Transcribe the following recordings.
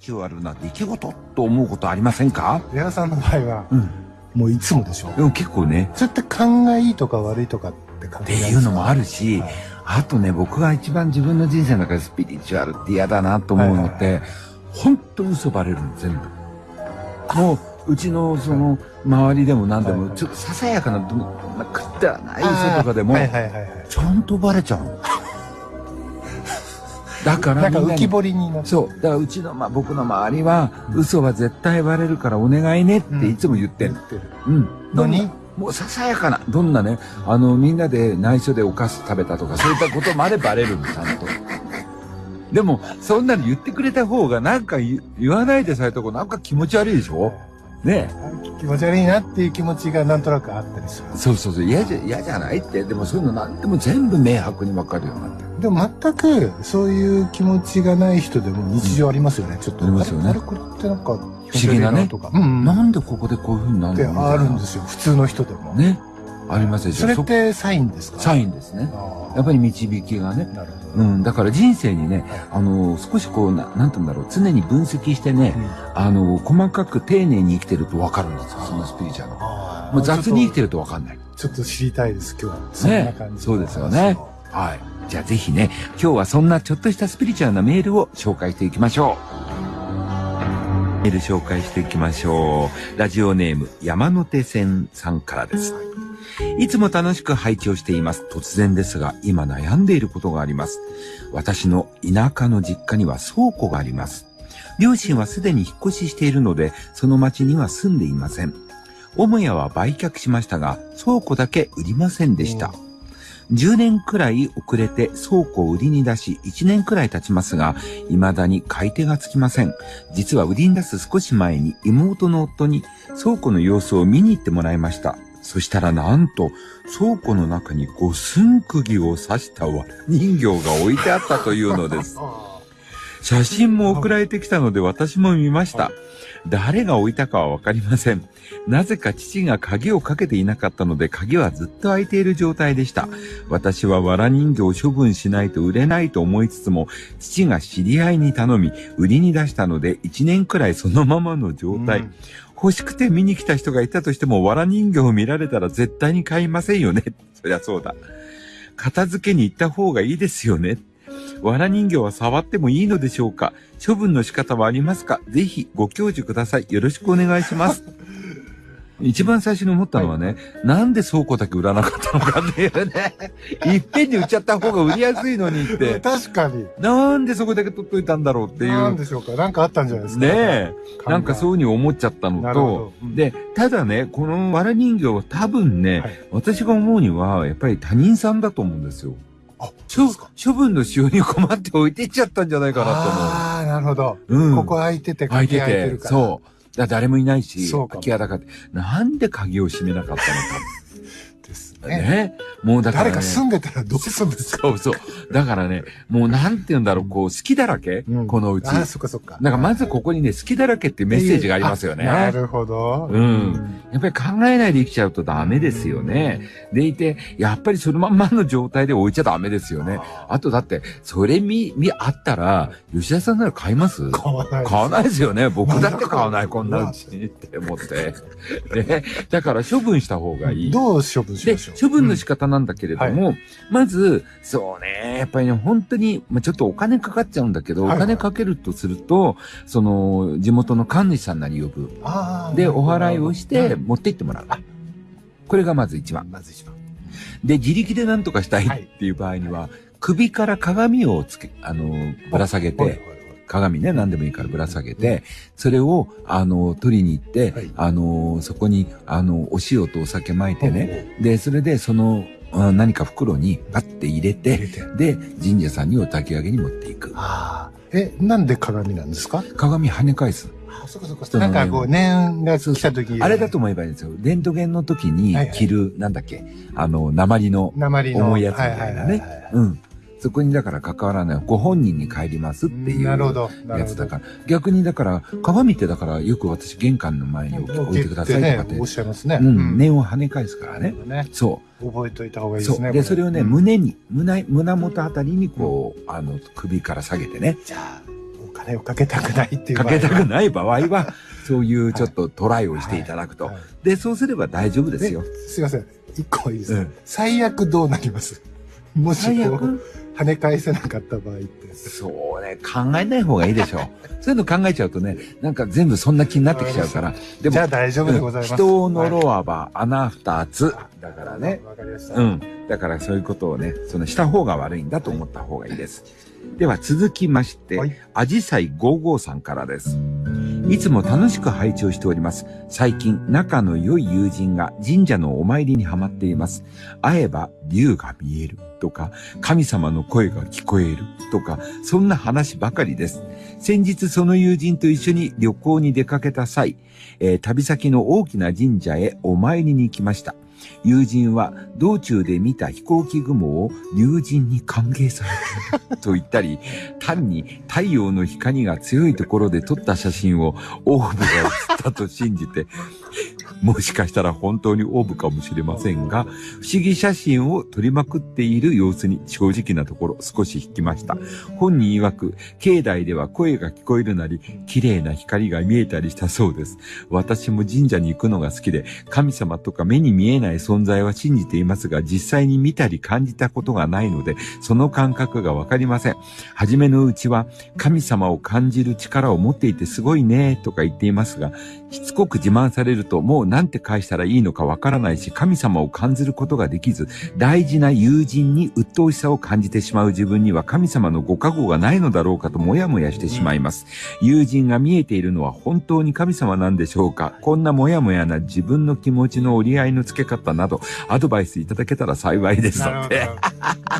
チュアルな出来事と思うことありませんか？矢田さんの場合は、うん。もういつもでしょでも結構ね、それって勘がいいとか悪いとかって関っていいうのもあるし、し、あとね、僕が一番自分の人生の中でスピリチュアルって嫌だなと思うのっはいて、本当嘘バレるの、全部。もう、うちのその、周りでも何でも、はいはいちょっとささやかな、どんなくだらない嘘とかでもはい、はいはいはい。ちゃんとバレちゃうの。だからなんか浮き彫りになって。そう。だからうちの、まあ、僕の周りは、嘘は絶対バレるからお願いねっていつも言ってる。うん。どんな何もうささやかな、どんなね、あの、みんなで内緒でお菓子食べたとか、そういったことまでバレるの、ちゃんと。でも、そんなの言ってくれた方が、なんか言言わないでされた方がなんか気持ち悪いでしょ？ね気持ち悪いなっていう気持ちがなんとなくあったりする。そうそうそう、嫌じゃ、嫌じゃないって。でもそういうのなんでも全部明白にわかるようになってる。でも全くそういう気持ちがない人でも日常ありますよね、ちょっと。ありますよねあれこれってなんか不思議なねとか。うんうん。なんでここでこういう風になってるのあるんですよ、普通の人でも。ね。ありますでしょそれってサインですか？サインですね。やっぱり導きがね。なるほど。うん、だから人生にね、あの、少しこう、ななんて言うんだろう、常に分析してね、あの、細かく丁寧に生きてると分かるんですよ、そのスピリチュアル。あーもう雑に生きてると分かんない。ちょっと知りたいです、今日は。そんなね感じ。そうですよね。はい。じゃあぜひね、今日はそんなちょっとしたスピリチュアルなメールを紹介していきましょう。メール紹介していきましょう。ラジオネーム、山手線さんからです。いつも楽しく拝聴しています。突然ですが、今悩んでいることがあります。私の田舎の実家には倉庫があります。両親はすでに引っ越ししているので、その町には住んでいません。母屋は売却しましたが、倉庫だけ売りませんでした。10年くらい遅れて倉庫を売りに出し、1年くらい経ちますが、未だに買い手がつきません。実は売りに出す少し前に妹の夫に倉庫の様子を見に行ってもらいました。そしたらなんと、倉庫の中に五寸釘を刺したわ人形が置いてあったというのです。写真も送られてきたので私も見ました。誰が置いたかはわかりません。なぜか父が鍵をかけていなかったので鍵はずっと開いている状態でした。私は藁人形を処分しないと売れないと思いつつも、父が知り合いに頼み、売りに出したので1年くらいそのままの状態。うん欲しくて見に来た人がいたとしても、藁人形を見られたら絶対に買いませんよね。そりゃそうだ。片付けに行った方がいいですよね。藁人形は触ってもいいのでしょうか？処分の仕方はありますか？ぜひご教授ください。よろしくお願いします。一番最初に思ったのはね、なんで倉庫だけ売らなかったのかっていうね。いっぺんに売っちゃった方が売りやすいのにって。確かに。なんでそこだけ取っといたんだろうっていう。なんでしょうか？なんかあったんじゃないですか？ねえ。なんかそうういうふうに思っちゃったのとうんで、ただね、この藁人形は多分ね、はい私が思うには、やっぱり他人さんだと思うんですよ。あ、処処分の使用に困って置いてっちゃったんじゃないかなああ、なるほど。と思う。うん。ここ開いてて、開いて鍵開いててる、から。そう。だ誰もいないし、空き家だからなんで鍵を閉めなかったのか。で すね。ね。もうだから、ね。誰か住んでたらどうするんですか？そうそう。だからね、もうなんて言うんだろう、こう、好きだらけ、うんこのうち。ああ、そっかそっか。なんかまずここにね、好きだらけっていうメッセージがありますよね。あなるほど。うんやっぱり考えないで生きちゃうとダメですよね。でいて、やっぱりそのまんまの状態で置いちゃダメですよね。あとだって、それ見、見、あったら、吉田さんなら買います？買わないです。買わないですよね。僕だって買わない、こんなうちにって思って。ね。だから処分した方がいい。どう処分しでましょう、処分の仕方なんだけれども、まず、そうね、やっぱりね、本当に、まあ、ちょっとお金かかっちゃうんだけど、はいお金かけるとすると、その、地元の神主さんなり呼ぶ。で、お払いをして、うん持って行ってもらう。これがまず一番。まず一番。で、自力で何とかしたいはいっていう場合には、首から鏡をつけ、あの、ぶら下げはいはいて、鏡ね、何でもいいからぶら下げて、それを、あの、取りに行って、はいあの、そこに、あの、お塩とお酒巻いてね、で、それで、その、あ何か袋にパッて入れ入て。で、神社さんにお焚き上げに持っていく。ああ。え、なんで鏡なんですか？鏡跳ね返す。あ、そっかそっか。人のなんかこう、念が来た時あれだと思えばいいんですよ。レントゲンの時にはいはい着る、なんだっけ、あの、鉛の、鉛の。重いやつみたいなねははははうん。そこにだから関わらない。ご本人に帰りますっていう。やつだから。逆にだから、鏡ってだからよく私玄関の前に置置いてくださいとかって。ねおっしゃいますね。うん、念を跳ね返すからね。ね。そ覚えといた方がう。いいですね。で、それをね、うん胸に、胸、胸元あたりにこう、あの、首から下げてね。じゃあ、お金をかけたくないっていうかけたくいない場合は、そういうちょっとトライをしていただくと。で、そうすれば大丈夫ですよ。すいません。一個いいです最悪どうなります？もし最こ跳ね返せなかった場合って。そうね、考えない方がいいでしょう。そういうの考えちゃうとね、なんか全部そんな気になってきちゃうから。でもじゃあ、大丈夫でございます。人を呪はわば穴二つ。だからね。わかりました。うん。だからそういうことをね、そのした方が悪いんだと思った方がいいです。では続きまして、はいアジサイ55さんからです。いつも楽しく拝聴しております。最近、仲の良い友人が神社のお参りにはまっています。会えば竜が見えるとか、神様の声が聞こえるとか、そんな話ばかりです。先日その友人と一緒に旅行に出かけた際、えー旅先の大きな神社へお参りに行きました。友人は道中で見た飛行機雲を友人に歓迎されていると言ったり、単に太陽の光が強いところで撮った写真をオーブが写ったと信じて、もしかしたら本当にオーブかもしれませんが、不思議写真を撮りまくっている様子に正直なところ少し引きました。本人曰く、境内では声が聞こえるなり、綺麗な光が見えたりしたそうです。私も神社に行くのが好きで、神様とか目に見えない存在は信じていますが、実際に見たり感じたことがないので、その感覚がわかりません。初めのうちは、神様を感じる力を持っていてすごいね、とか言っていますが、しつこく自慢されると、もうなんて返したらいいのかわからないし、神様を感じることができず、大事な友人に鬱陶しさを感じてしまう自分には神様のご加護がないのだろうかともやもやしてしまいます。友人が見えているのは本当に神様なんでしょうか？こんなもやもやな自分の気持ちの折り合いのつけ方など、アドバイスいただけたら幸いです。ま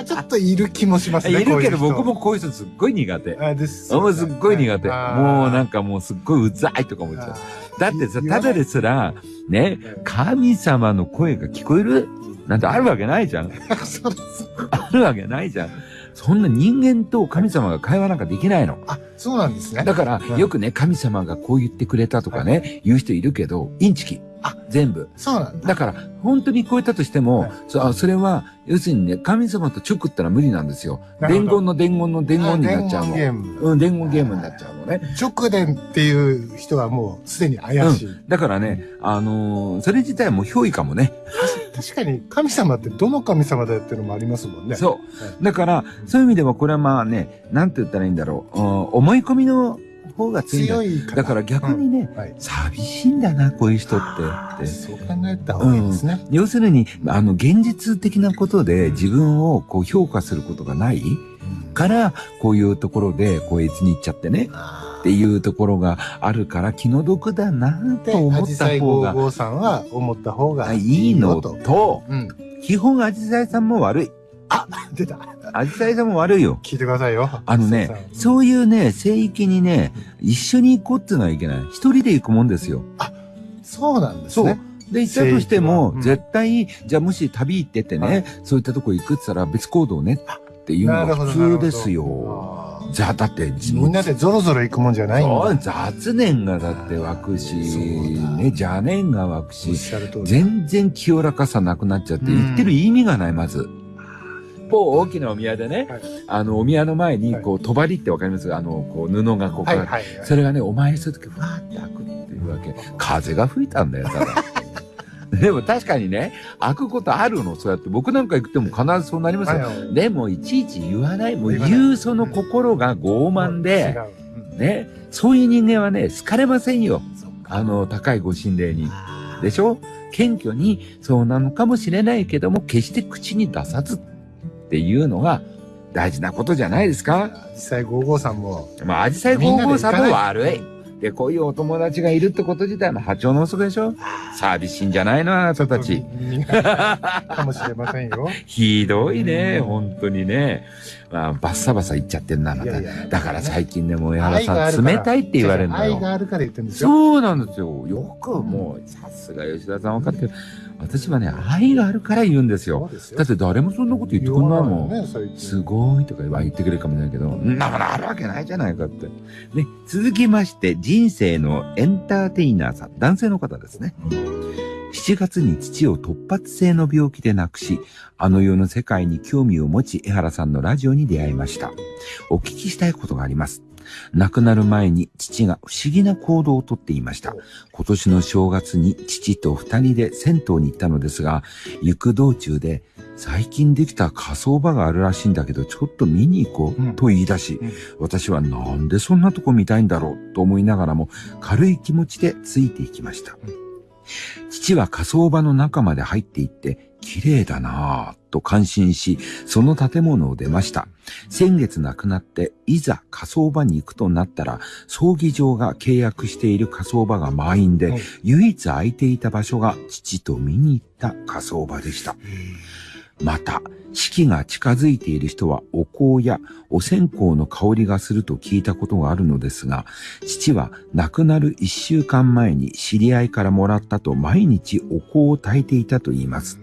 あちょっといる気もしますね。いるけど僕もこういう人すっごい苦手。あです。もうすっごい苦手。もうなんかかもうすっごいうざいとか思っちゃう。だってさ、ただですら、ね、神様の声が聞こえる？なんてあるわけないじゃん。あるわけないじゃん。そんな人間と神様が会話なんかできないの。あ、そうなんですね。だからう、んよくね、神様がこう言ってくれたとかね、言う人いるけど、インチキ。あ全部。そうなんだ。だから、本当に聞こえたとしても、はいそあそれは、要するにね、神様と直ったら無理なんですよ。伝言の伝言の伝言になっちゃうの。あ伝言ゲーム。うん、伝言ゲームになっちゃうのね。直伝っていう人はもうすでに怪しい。だからね、あのーそれ自体も憑依かもね。確かに神様ってどの神様だよっていうのもありますもんね。そう。だから、そういう意味ではこれはまあね、なんて言ったらいいんだろう。うん思い込みの方が強いんだから。逆にね、うんはい。寂しいんだな、こういう人ってって。そう考えた方がいいですね。要するに、あの、現実的なことで自分をこう評価することがないから、こういうところで、こう越に行っちゃってね、っていうところがあるから気の毒だなで、と思っアジサイた方が55さんは思った方がいいいの。と、うん。基本アジサイさんも悪い。出た。アジサイさんも悪いよ。聞いてくださいよ。あのね、うそういうね、聖域にね、一緒に行こうっていうのはいけない。一人で行くもんですよ。そうなんですそうね。。で、行ったとしても、うん絶対、じゃあもし旅行っててね、はいそういったとこ行くって言ったら別行動ねっていうのが普通ですよ。じゃあ、だって、みんなでゾロゾロ行くもんじゃないんだ。雑念がだって湧くし、ね、邪念が湧くし。全然清らかさなくなっちゃって、うん言ってる意味がない、まず。某大きなお宮でね、はいあの、お宮の前に、はいこう、帳ってわかります？あの、こう、布がこう、はいはいはい。それがね、お参りするとき、ふわーって開くっていうわけ。風が吹いたんだよ、ただ。でも確かにね、開くことあるの、そうやって。僕なんか行っても必ずそうなりますよ。はいでも、いちいち言わない。もう言うその心が傲慢で、違ううんね、そういう人間はね、好かれませんよ。あの、高いご神霊に。でしょ？謙虚に、そうなのかもしれないけども、決して口に出さずっていうのが大事なことじゃないですか実際55さんもまあ、アジサイ皇后さんも悪い。で、こういうお友達がいるってこと自体も波長の遅でしょ寂しいんじゃないのあなたたち。かもしれませんよ。ひどいね、本当にね。まあ、バッサバサ言っちゃってんな、まただから最近ね、もう江原さん、冷たいって言われるの愛よ。があるから言ってるんですよ。そうなんですよ。よくもう、さすが吉田さん分かってる。私はね、愛があるから言うんですよ。だって誰もそんなこと言ってくんないもん。すごいとか言ってくれるかもしれないけど、んなものあるわけないじゃないかって。ね、続きまして、人生のエンターテイナーさん、男性の方ですね。7月に父を突発性の病気で亡くし、あの世の世界に興味を持ち、江原さんのラジオに出会いました。お聞きしたいことがあります。亡くなる前に父が不思議な行動をとっていました。今年の正月に父と二人で銭湯に行ったのですが、行く道中で、最近できた火葬場があるらしいんだけど、ちょっと見に行こうんうと言い出し、うん私はなんでそんなとこ見たいんだろうと思いながらも、軽い気持ちでついていきました。父は火葬場の中まで入っていって、綺麗だなぁと感心し、その建物を出ました。先月亡くなって、いざ火葬場に行くとなったら、葬儀場が契約している火葬場が満員で、うん唯一空いていた場所が父と見に行った火葬場でした。また、死期が近づいている人はお香やお線香の香りがすると聞いたことがあるのですが、父は亡くなる一週間前に知り合いからもらったと毎日お香を焚いていたと言います。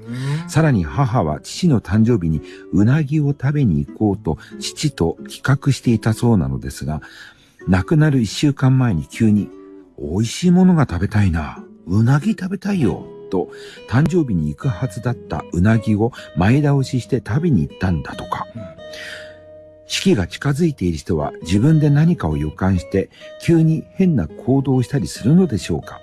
さらに母は父の誕生日にうなぎを食べに行こうと父と企画していたそうなのですが、亡くなる一週間前に急に、美味しいものが食べたいな。うなぎ食べたいよ。と、誕生日に行くはずだったうなぎを前倒しして食べに行ったんだとか。死期が近づいている人は自分で何かを予感して急に変な行動をしたりするのでしょうか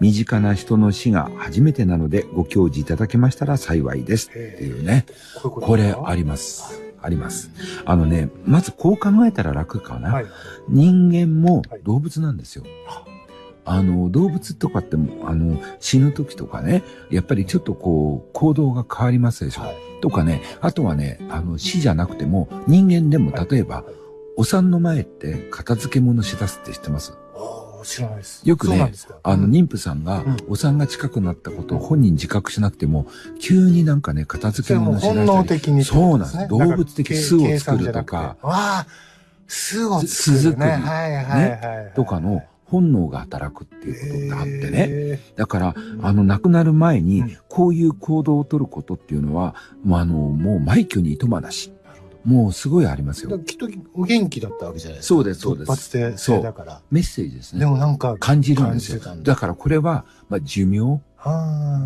身近な人の死が初めてなのでご教示いただけましたら幸いです。っていうね。こういうことこれあります。あります。あのね、まずこう考えたら楽かな。はい。人間もはい動物なんですよ。あの、動物とかっても、あの、死ぬ時とかね、やっぱりちょっとこう、行動が変わりますでしょ。はい。とかね、あとはね、あの、死じゃなくても、人間でも例えば、お産の前って片付け物しだすって知ってます？ああ、知らないです。よくねあの、うん妊婦さんがうん、お産が近くなったことを本人自覚しなくても、急になんかね、片付け物しだしたり。本能的に。そうなんです動物的巣を作るとか巣を作る、ね。巣作りはいはいはいはい。とかの本能が働くっていうことがあってね。ね。だから、あの、亡くなる前にうん、こういう行動をとることっていうのは、もうあの、もう埋挙にいとまなし。もうすごいありますよ。きっとお元気だったわけじゃないですか。そうですそうです突発で性だから。メッセージですでね。もなんか、感じるんですよ。だだからこれは、まあ、寿命っ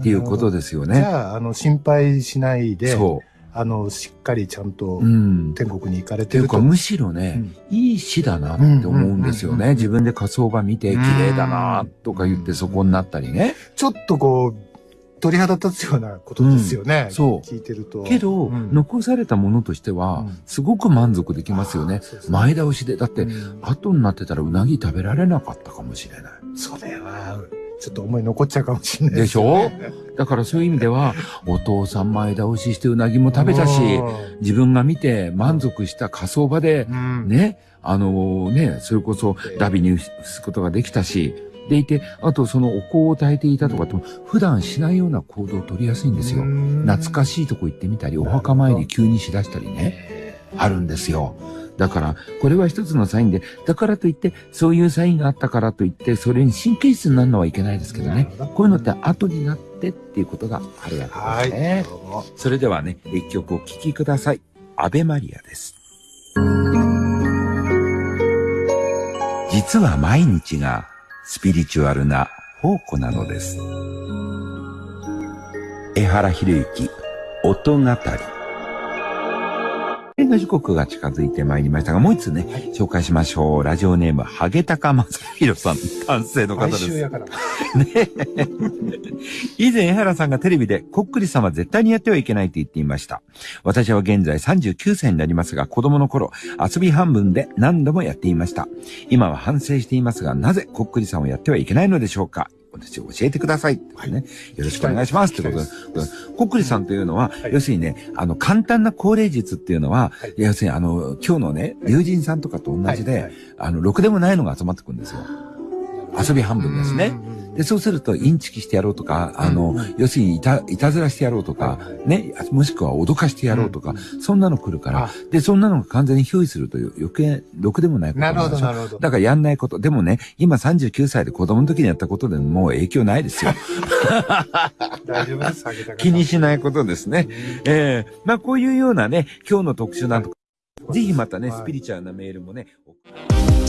っていうことですよじね。ゃあ、あの、心配しないで、そあの、しっかりちゃんとう。うん。天国に行かれっていうか、てると。むしろね、いい死だなって思うんですようんうんうんうんね。自分で火葬場見て、綺麗だなとか言ってそこになったりね。ちょっとこう、鳥肌立つようなことですよね。んそう聞いてると。けど、うん残されたものとしてはうん、すごく満足できますよね。そうです前倒しで。だって、うん後になってたらうなぎ食べられなかったかもしれない。それは、ちょっと思い残っちゃうかもしれないでしょ？だからそういう意味では、お父さん前倒ししてうなぎも食べたし、自分が見て満足した火葬場で、うん、ね、あのね、それこそダビに移すことができたし、でいて、あとそのお香を焚いていたとかっても、普段しないような行動を取りやすいんですよ。懐かいしいとこ行ってみたり、お墓参り急にしだしたりね、あるんですよ。だから、これは一つのサインで、だからといって、そういうサインがあったからといって、それに神経質になるのはいけないですけどねど。こういうのって後になってっていうことがあるわはい。けですね。それではね、一曲お聴きください。アベマリアです。実は毎日がスピリチュアルな宝庫なのです。江原博之、音語り。映画時刻が近づいてまいりましたが、もう一つね、はい紹介しましょう。ラジオネーム、ハゲタカマサヒロさん、男性の方です。毎週やから。ね 以前、江原さんがテレビで、こっくりさんは絶対にやってはいけないと言っていました。私は現在39歳になりますが、子供の頃、遊び半分で何度もやっていました。今は反省していますが、なぜこっくりさんをやってはいけないのでしょうか？私教えてください。ってね、よろしくお願いします。ということで聞きたい、こっくりさんというのは、はい。要するにね、あの、簡単な高齢術っていうのは、はい。要するにあの、今日のね、友人さんとかと同じで、はい。はい。あの、ろくでもないのが集まってくるんですよ。遊び半分ですね。うんで、そうすると、インチキしてやろうとか、あの、うん。要するにいた、いたずらしてやろうとか、はいはい。ね、もしくは脅かしてやろうとか、うん。そんなの来るからあ、で、そんなのが完全に憑依するという余計、ろくでもないことなる。ほど、なるほど。だからやんないこと。でもね、今39歳で子供の時にやったことでもう影響ないですよ。大丈夫です、気にしないことですね。ええ。まあこういうようなね、今日の特集なんとか、ぜひまたね、はい。スピリチュアルなメールもね、送